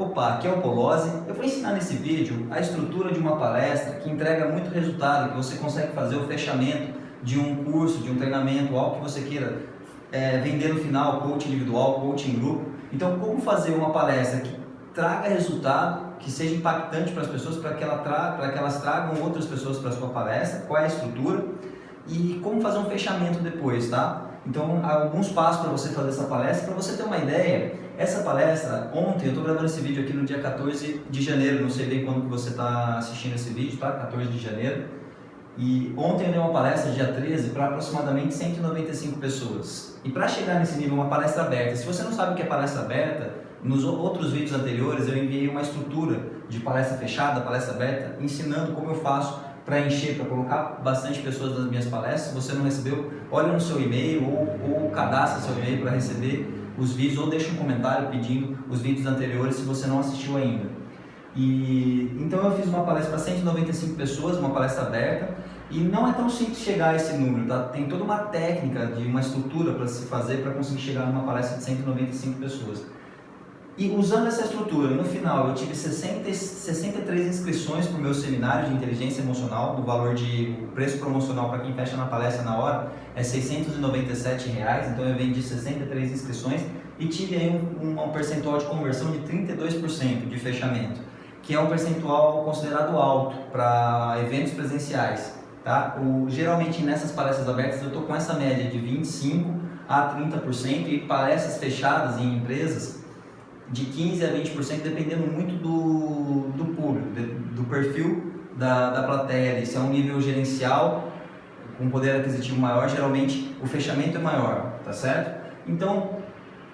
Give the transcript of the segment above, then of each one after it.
Opa, aqui é o Polozzi. Eu vou ensinar nesse vídeo a estrutura de uma palestra que entrega muito resultado, que você consegue fazer o fechamento de um curso, de um treinamento, algo que você queira é, vender no final, coach individual, coach em grupo. Então, como fazer uma palestra que traga resultado, que seja impactante para as pessoas, para que, ela tra para que elas tragam outras pessoas para a sua palestra, qual é a estrutura e como fazer um fechamento depois, tá? Então, alguns passos para você fazer essa palestra. Para você ter uma ideia, essa palestra, ontem, eu estou gravando esse vídeo aqui no dia 14 de janeiro, não sei bem quando que você está assistindo esse vídeo, tá? 14 de janeiro. E ontem eu dei uma palestra, dia 13, para aproximadamente 195 pessoas. E para chegar nesse nível, uma palestra aberta. Se você não sabe o que é palestra aberta, nos outros vídeos anteriores eu enviei uma estrutura de palestra fechada, palestra aberta, ensinando como eu faço para encher, para colocar bastante pessoas nas minhas palestras. Se você não recebeu, olha no seu e-mail ou, ou cadastra seu e-mail para receber os vídeos ou deixa um comentário pedindo os vídeos anteriores se você não assistiu ainda. E, então eu fiz uma palestra para 195 pessoas, uma palestra aberta, e não é tão simples chegar a esse número, tá? Tem toda uma técnica, de uma estrutura para se fazer para conseguir chegar numa palestra de 195 pessoas. E usando essa estrutura, no final eu tive 60, 63 inscrições para o meu seminário de inteligência emocional, do valor de o preço promocional para quem fecha na palestra na hora é 697 reais, então eu vendi 63 inscrições e tive aí um, um percentual de conversão de 32% de fechamento, que é um percentual considerado alto para eventos presenciais. Tá? O, geralmente nessas palestras abertas eu estou com essa média de 25% a 30% e palestras fechadas em empresas de 15% a 20%, dependendo muito do, do público, do perfil da, da plateia. Se é um nível gerencial, com poder aquisitivo maior, geralmente o fechamento é maior, tá certo? Então,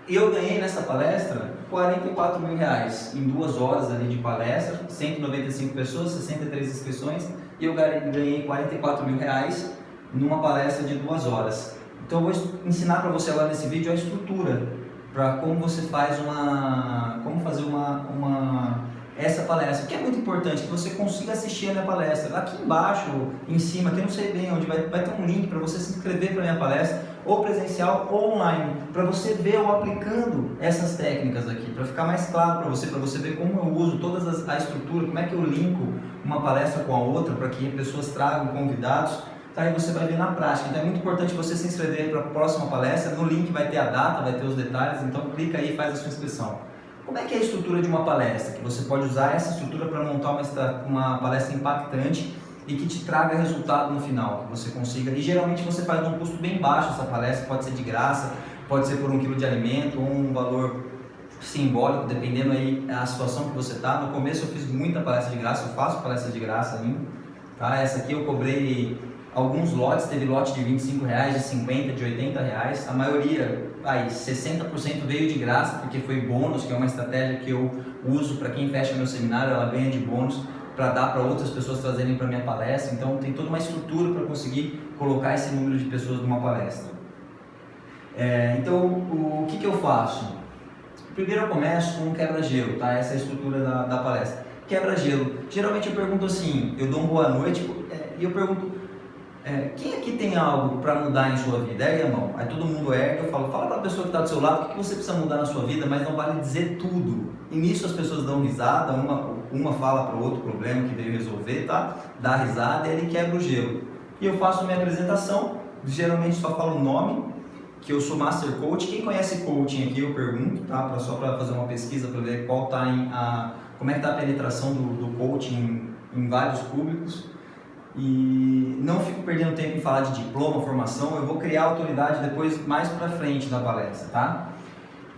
eu ganhei nessa palestra 44 mil reais em duas horas ali de palestra, 195 pessoas, 63 inscrições, e eu ganhei 44 mil reais numa palestra de duas horas. Então, eu vou ensinar para você agora nesse vídeo a estrutura para como você faz uma, como fazer uma, uma, essa palestra, que é muito importante, que você consiga assistir a minha palestra. Aqui embaixo, em cima, que eu não sei bem onde, vai, vai ter um link para você se inscrever para minha palestra, ou presencial ou online, para você ver eu aplicando essas técnicas aqui, para ficar mais claro para você, para você ver como eu uso toda a estrutura, como é que eu linko uma palestra com a outra, para que pessoas tragam convidados tá? aí você vai ver na prática. Então é muito importante você se inscrever para a próxima palestra, no link vai ter a data, vai ter os detalhes, então clica aí e faz a sua inscrição. Como é que é a estrutura de uma palestra? Que você pode usar essa estrutura para montar uma, uma palestra impactante e que te traga resultado no final, que você consiga. E geralmente você faz num custo bem baixo essa palestra, pode ser de graça, pode ser por um quilo de alimento ou um valor simbólico, dependendo aí a situação que você está. No começo eu fiz muita palestra de graça, eu faço palestra de graça ainda. Tá? Essa aqui eu cobrei alguns lotes, teve lote de 25 reais, de 50, de 80 reais, a maioria, aí, 60% veio de graça, porque foi bônus, que é uma estratégia que eu uso para quem fecha meu seminário, ela ganha de bônus para dar para outras pessoas trazerem para minha palestra, então tem toda uma estrutura para conseguir colocar esse número de pessoas numa palestra. É, então, o, o que, que eu faço? Primeiro eu começo com um quebra-gelo, tá? essa é a estrutura da, da palestra. Quebra-gelo, geralmente eu pergunto assim, eu dou uma boa noite é, e eu pergunto é, quem aqui tem algo para mudar em sua vida? Ergue a mão. Aí todo mundo ergue, eu falo, fala para a pessoa que está do seu lado o que você precisa mudar na sua vida, mas não vale dizer tudo. E nisso as pessoas dão risada, uma, uma fala para o outro problema que veio resolver, tá? Dá risada e ele quebra o gelo. E eu faço minha apresentação, geralmente só falo o nome, que eu sou Master Coach. Quem conhece coaching aqui eu pergunto, tá? Pra, só para fazer uma pesquisa para ver qual tá em a, como é que está a penetração do, do coaching em, em vários públicos e não fico perdendo tempo em falar de diploma, formação, eu vou criar autoridade depois mais para frente da palestra, tá?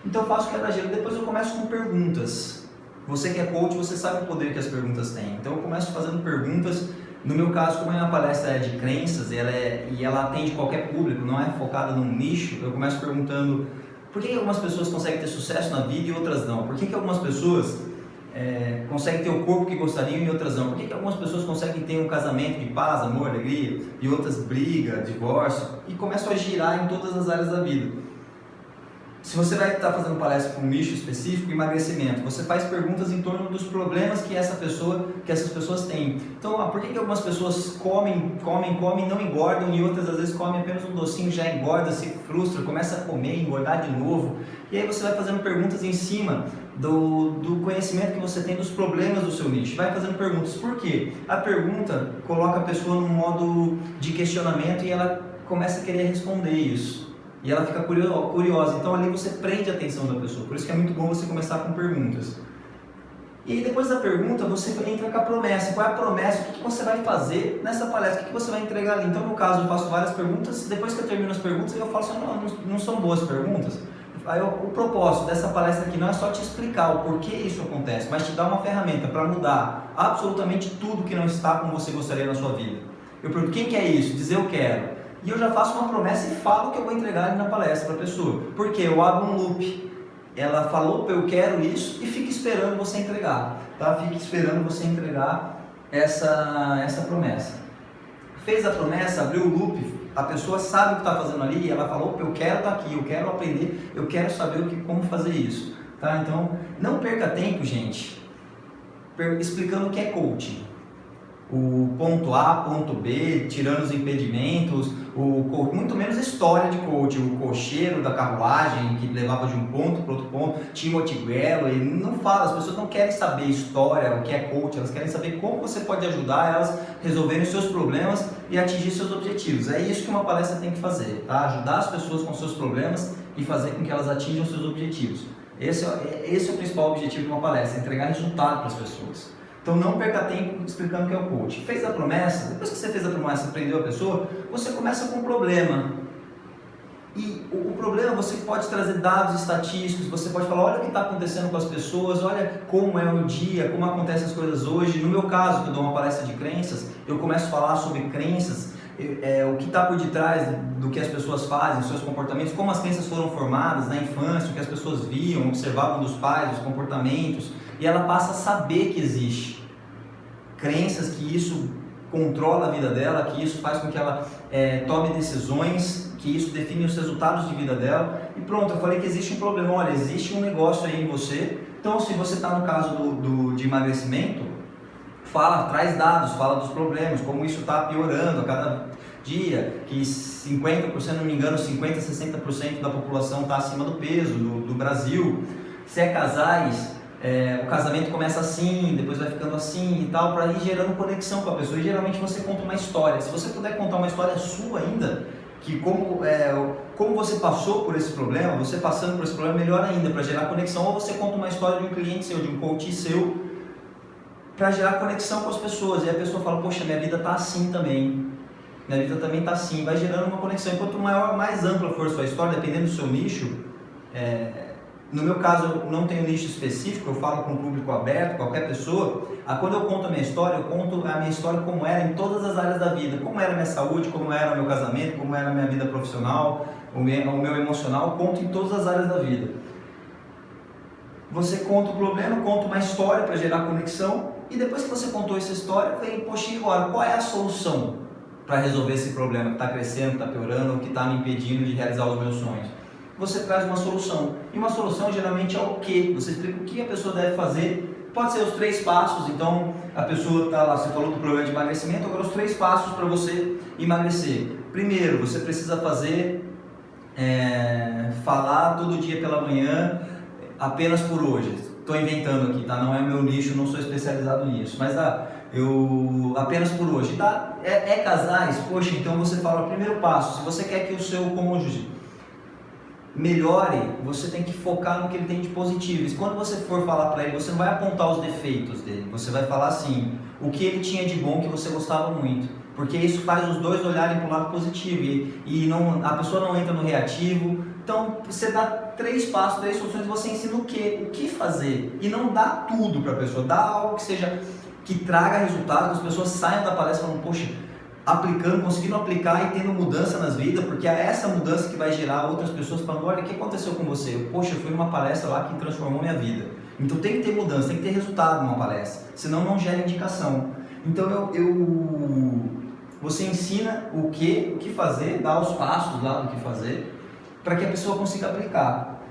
Então eu faço quebra-gelo, depois eu começo com perguntas. Você que é coach, você sabe o poder que as perguntas têm. Então eu começo fazendo perguntas, no meu caso, como a minha palestra é de crenças ela é, e ela atende qualquer público, não é focada num nicho, eu começo perguntando por que algumas pessoas conseguem ter sucesso na vida e outras não? Por que, que algumas pessoas é, ter o corpo que gostariam e outras não? Por que, que algumas pessoas conseguem ter um casamento de paz, amor, alegria e outras briga, divórcio e começam a girar em todas as áreas da vida? Se você vai estar fazendo palestra com um nicho específico, emagrecimento, você faz perguntas em torno dos problemas que essa pessoa, que essas pessoas têm. Então, ah, por que, que algumas pessoas comem, comem, comem, não engordam e outras às vezes comem apenas um docinho, já engorda, se frustra, começa a comer, engordar de novo. E aí você vai fazendo perguntas em cima do, do conhecimento que você tem dos problemas do seu nicho. Vai fazendo perguntas. Por quê? A pergunta coloca a pessoa num modo de questionamento e ela começa a querer responder isso. E ela fica curiosa. Então ali você prende a atenção da pessoa. Por isso que é muito bom você começar com perguntas. E depois da pergunta, você entra com a promessa. Qual é a promessa? O que você vai fazer nessa palestra? O que você vai entregar ali? Então, no caso, eu faço várias perguntas. Depois que eu termino as perguntas, eu falo assim, não, não são boas perguntas. Aí, o propósito dessa palestra aqui não é só te explicar o porquê isso acontece, mas te dar uma ferramenta para mudar absolutamente tudo que não está como você gostaria na sua vida. Eu pergunto, quem quer isso? Dizer eu quero. E eu já faço uma promessa e falo que eu vou entregar ali na palestra para a pessoa. Porque eu abro um loop ela falou, eu quero isso, e fica esperando você entregar, tá? Fica esperando você entregar essa, essa promessa. Fez a promessa, abriu o loop, a pessoa sabe o que está fazendo ali, e ela falou, eu quero estar tá aqui, eu quero aprender, eu quero saber o que, como fazer isso, tá? Então, não perca tempo, gente, explicando o que é coaching o ponto A, ponto B, tirando os impedimentos, o, muito menos história de coach, o cocheiro da carruagem que levava de um ponto para outro ponto, Timothy Gallo, ele não fala, as pessoas não querem saber história, o que é coach, elas querem saber como você pode ajudar elas resolverem os seus problemas e atingir seus objetivos. É isso que uma palestra tem que fazer, tá? ajudar as pessoas com seus problemas e fazer com que elas atinjam seus objetivos. Esse é, esse é o principal objetivo de uma palestra, entregar resultado para as pessoas. Então não perca tempo explicando o que é o coach. Fez a promessa, depois que você fez a promessa, aprendeu a pessoa, você começa com um problema. E o, o problema você pode trazer dados estatísticos, você pode falar, olha o que está acontecendo com as pessoas, olha como é o dia, como acontecem as coisas hoje. No meu caso, que eu dou uma palestra de crenças, eu começo a falar sobre crenças, é, o que está por detrás do que as pessoas fazem, seus comportamentos, como as crenças foram formadas na infância, o que as pessoas viam, observavam dos pais, os comportamentos, e ela passa a saber que existe crenças que isso controla a vida dela, que isso faz com que ela é, tome decisões, que isso define os resultados de vida dela. E pronto, eu falei que existe um problema. Olha, existe um negócio aí em você. Então, se você está no caso do, do, de emagrecimento, fala, traz dados, fala dos problemas, como isso está piorando a cada dia, que 50%, se não me engano, 50%, 60% da população está acima do peso do, do Brasil. Se é casais, é, o casamento começa assim, depois vai ficando assim e tal, para ir gerando conexão com a pessoa. E geralmente você conta uma história. Se você puder contar uma história sua ainda, que como, é, como você passou por esse problema, você passando por esse problema, melhor ainda, para gerar conexão. Ou você conta uma história de um cliente seu, de um coach seu, para gerar conexão com as pessoas. E a pessoa fala, poxa, minha vida tá assim também. Minha vida também tá assim. Vai gerando uma conexão. Enquanto maior, mais ampla for a sua história, dependendo do seu nicho, é, no meu caso, eu não tenho nicho específico, eu falo com o público aberto, qualquer pessoa. Ah, quando eu conto a minha história, eu conto a minha história como era em todas as áreas da vida. Como era a minha saúde, como era o meu casamento, como era a minha vida profissional, o meu, o meu emocional, conto em todas as áreas da vida. Você conta o problema, conta uma história para gerar conexão e depois que você contou essa história, vem, poxa, agora, qual é a solução para resolver esse problema que está crescendo, está piorando, que está me impedindo de realizar os meus sonhos? Você traz uma solução. E uma solução geralmente é o que? Você explica o que a pessoa deve fazer. Pode ser os três passos, então a pessoa está lá, você falou do problema de emagrecimento, agora os três passos para você emagrecer. Primeiro, você precisa fazer, é, falar todo dia pela manhã, apenas por hoje. Estou inventando aqui, tá? Não é meu nicho, não sou especializado nisso, mas ah, eu apenas por hoje, tá? É, é casais, poxa, então você fala o primeiro passo. Se você quer que o seu cônjuge melhore, você tem que focar no que ele tem de positivo. E quando você for falar para ele, você não vai apontar os defeitos dele, você vai falar assim, o que ele tinha de bom que você gostava muito. Porque isso faz os dois olharem para o lado positivo e, e não, a pessoa não entra no reativo. Então você dá três passos, três soluções, você ensina o que, o que fazer. E não dá tudo para a pessoa, dá algo que seja que traga resultado, que as pessoas saiam da palestra falando, poxa, aplicando, conseguindo aplicar e tendo mudança nas vidas, porque é essa mudança que vai gerar outras pessoas falando, olha, o que aconteceu com você? Poxa, eu fui numa palestra lá que transformou minha vida. Então tem que ter mudança, tem que ter resultado numa palestra, senão não gera indicação. Então eu, eu você ensina o que, o que fazer, dá os passos lá do que fazer, para que a pessoa consiga aplicar.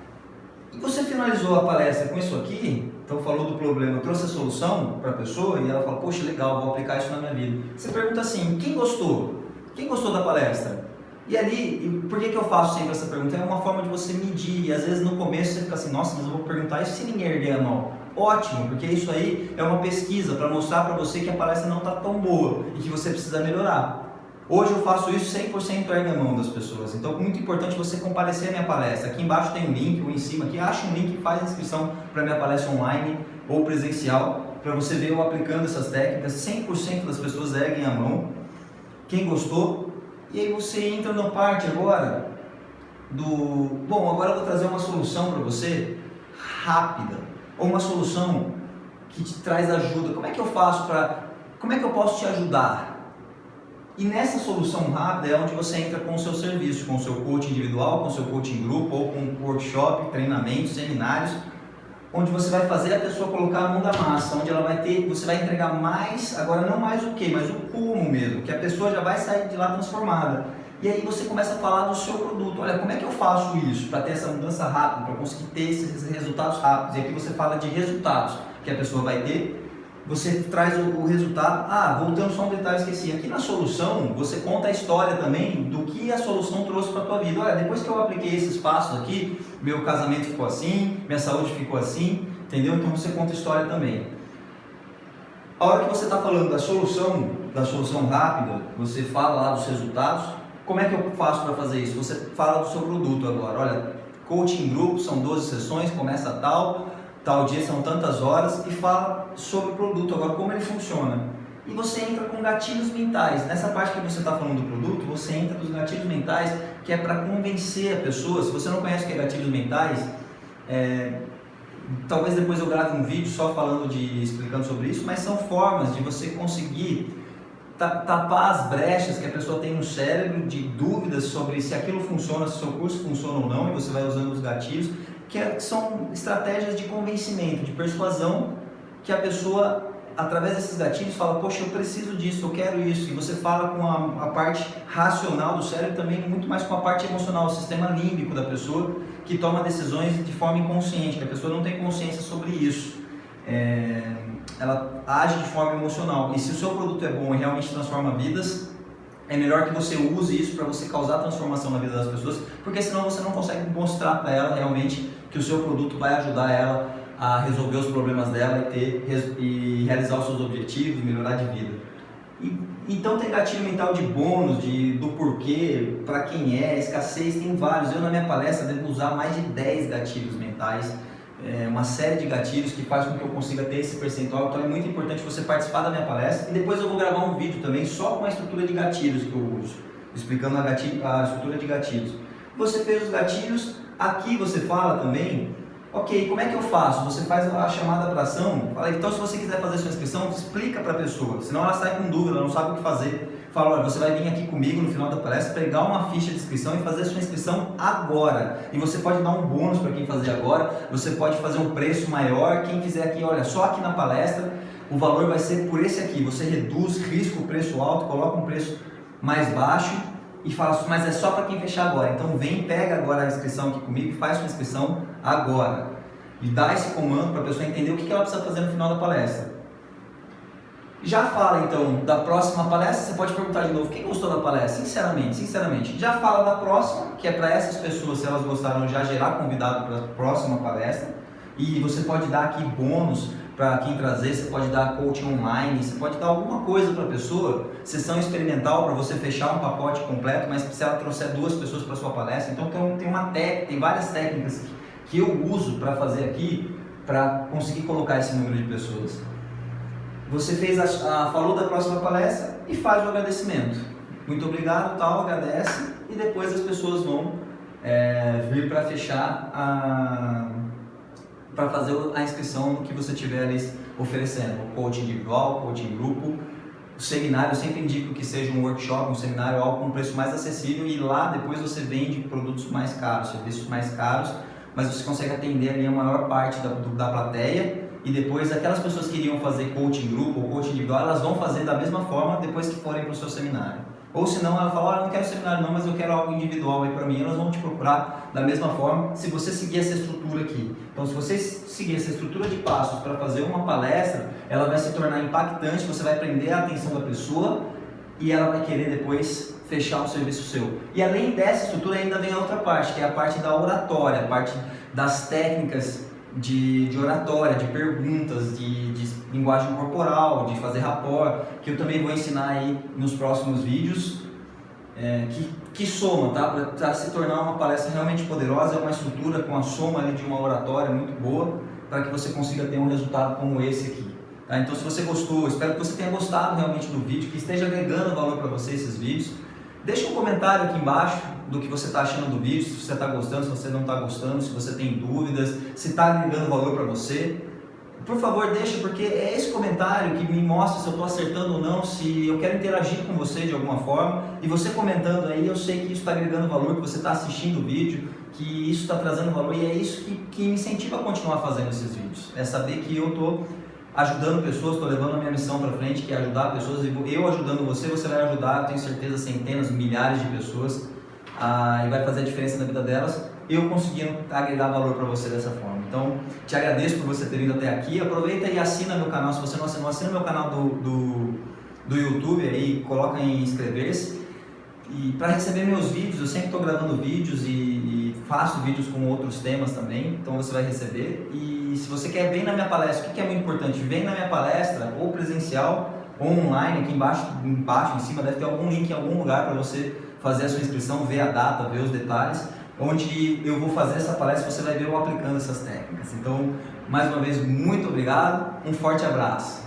E você finalizou a palestra com isso aqui, então falou do problema, trouxe a solução para a pessoa e ela fala, poxa, legal, vou aplicar isso na minha vida. Você pergunta assim, quem gostou? Quem gostou da palestra? E ali, por que, que eu faço sempre essa pergunta? É uma forma de você medir. E às vezes no começo você fica assim, nossa, mas eu vou perguntar isso se ninguém erguer a mão. Ótimo, porque isso aí é uma pesquisa para mostrar para você que a palestra não está tão boa e que você precisa melhorar. Hoje eu faço isso 100% ergue a mão das pessoas. Então muito importante você comparecer à minha palestra. Aqui embaixo tem um link, ou em cima aqui, acha um link e faz inscrição para minha palestra online ou presencial, para você ver eu aplicando essas técnicas. 100% das pessoas erguem a mão. Quem gostou, e aí você entra na parte agora do... Bom, agora eu vou trazer uma solução para você rápida, ou uma solução que te traz ajuda. Como é que eu faço para... Como é que eu posso te ajudar? E nessa solução rápida é onde você entra com o seu serviço, com o seu coaching individual, com o seu coaching grupo, ou com workshop, treinamentos, seminários, onde você vai fazer a pessoa colocar a mão da massa, onde ela vai ter, você vai entregar mais, agora não mais o que, mas o como mesmo, que a pessoa já vai sair de lá transformada. E aí você começa a falar do seu produto. Olha, como é que eu faço isso para ter essa mudança rápida, para conseguir ter esses resultados rápidos? E aqui você fala de resultados que a pessoa vai ter. Você traz o, o resultado. Ah, voltando só um detalhe, esqueci. Aqui na solução, você conta a história também do que a solução trouxe para a tua vida. Olha, depois que eu apliquei esses passos aqui, meu casamento ficou assim, minha saúde ficou assim, entendeu? Então você conta a história também. A hora que você está falando da solução, da solução rápida, você fala lá dos resultados, como é que eu faço para fazer isso? Você fala do seu produto agora, olha, coaching grupo, são 12 sessões, começa tal, tal dia são tantas horas e fala sobre o produto, agora como ele funciona. E você entra com gatilhos mentais. Nessa parte que você está falando do produto, você entra dos gatilhos mentais, que é para convencer a pessoa. Se você não conhece o que é gatilhos mentais, é, talvez depois eu grave um vídeo só falando de explicando sobre isso, mas são formas de você conseguir tapar as brechas que a pessoa tem no cérebro de dúvidas sobre se aquilo funciona, se seu curso funciona ou não, e você vai usando os gatilhos, que é, são estratégias de convencimento, de persuasão, que a pessoa, através desses gatilhos, fala, poxa, eu preciso disso, eu quero isso, e você fala com a, a parte racional do cérebro também, muito mais com a parte emocional, o sistema límbico da pessoa, que toma decisões de forma inconsciente, que a pessoa não tem consciência sobre isso. É, ela age de forma emocional. E se o seu produto é bom e realmente transforma vidas, é melhor que você use isso para você causar transformação na vida das pessoas, porque senão você não consegue mostrar para ela realmente que o seu produto vai ajudar ela a resolver os problemas dela e, ter, e realizar os seus objetivos, melhorar de vida. E, então tem gatilho mental de bônus, de, do porquê, para quem é, escassez, tem vários. Eu na minha palestra devo usar mais de 10 gatilhos mentais é, uma série de gatilhos que faz com que eu consiga ter esse percentual. Então é muito importante você participar da minha palestra. E depois eu vou gravar um vídeo também só com a estrutura de gatilhos que eu uso, explicando a, gatilho, a estrutura de gatilhos. Você fez os gatilhos, aqui você fala também, ok, como é que eu faço? Você faz a chamada para ação, fala, então se você quiser fazer sua inscrição, explica para a pessoa, senão ela sai com dúvida, ela não sabe o que fazer olha, você vai vir aqui comigo no final da palestra, pegar uma ficha de inscrição e fazer a sua inscrição agora. E você pode dar um bônus para quem fazer agora, você pode fazer um preço maior, quem fizer aqui, olha, só aqui na palestra, o valor vai ser por esse aqui. Você reduz risco, preço alto, coloca um preço mais baixo e fala, mas é só para quem fechar agora. Então vem, pega agora a inscrição aqui comigo e faz sua inscrição agora. E dá esse comando para a pessoa entender o que ela precisa fazer no final da palestra. Já fala então da próxima palestra, você pode perguntar de novo, quem gostou da palestra? Sinceramente, sinceramente. Já fala da próxima, que é para essas pessoas, se elas gostaram, já gerar convidado para a próxima palestra. E você pode dar aqui bônus para quem trazer, você pode dar coaching online, você pode dar alguma coisa para a pessoa, sessão experimental para você fechar um pacote completo, mas se ela trouxer duas pessoas para sua palestra, então tem, tem uma técnica, tem várias técnicas que eu uso para fazer aqui para conseguir colocar esse número de pessoas. Você fez a, a, falou da próxima palestra e faz o agradecimento. Muito obrigado, tal, agradece e depois as pessoas vão é, vir para fechar para fazer a inscrição que você estiver oferecendo, coaching individual, coaching grupo, o seminário, eu sempre indico que seja um workshop, um seminário, algo com um preço mais acessível e lá depois você vende produtos mais caros, serviços mais caros, mas você consegue atender ali a maior parte da, da plateia e depois aquelas pessoas que iriam fazer coaching grupo ou coaching individual, elas vão fazer da mesma forma depois que forem para o seu seminário. Ou se não, ela fala, ah, não quero seminário não, mas eu quero algo individual aí para mim, elas vão te procurar da mesma forma se você seguir essa estrutura aqui. Então, se você seguir essa estrutura de passos para fazer uma palestra, ela vai se tornar impactante, você vai prender a atenção da pessoa e ela vai querer depois fechar um serviço seu. E além dessa estrutura ainda vem a outra parte, que é a parte da oratória, a parte das técnicas de, de oratória, de perguntas, de, de linguagem corporal, de fazer rapport, que eu também vou ensinar aí nos próximos vídeos, é, que, que soma, tá? Para se tornar uma palestra realmente poderosa, é uma estrutura com a soma ali de uma oratória muito boa, para que você consiga ter um resultado como esse aqui. Tá? Então se você gostou, espero que você tenha gostado realmente do vídeo, que esteja agregando valor para você esses vídeos. Deixa um comentário aqui embaixo do que você está achando do vídeo, se você está gostando, se você não está gostando, se você tem dúvidas, se está agregando valor para você. Por favor, deixa, porque é esse comentário que me mostra se eu estou acertando ou não, se eu quero interagir com você de alguma forma. E você comentando aí, eu sei que isso está agregando valor, que você está assistindo o vídeo, que isso está trazendo valor e é isso que, que me incentiva a continuar fazendo esses vídeos. É saber que eu estou ajudando pessoas, estou levando a minha missão para frente, que é ajudar pessoas. E eu ajudando você, você vai ajudar, tenho certeza, centenas, milhares de pessoas ah, e vai fazer a diferença na vida delas. Eu conseguindo agregar valor para você dessa forma. Então, te agradeço por você ter vindo até aqui. Aproveita e assina meu canal. Se você não assinou, assina meu canal do, do, do YouTube aí, coloca em inscrever-se. E para receber meus vídeos, eu sempre estou gravando vídeos e, faço vídeos com outros temas também, então você vai receber. E se você quer, vem na minha palestra. O que é muito importante? Vem na minha palestra, ou presencial, ou online, aqui embaixo, embaixo, em cima, deve ter algum link em algum lugar para você fazer a sua inscrição, ver a data, ver os detalhes, onde eu vou fazer essa palestra, você vai ver eu aplicando essas técnicas. Então, mais uma vez, muito obrigado, um forte abraço.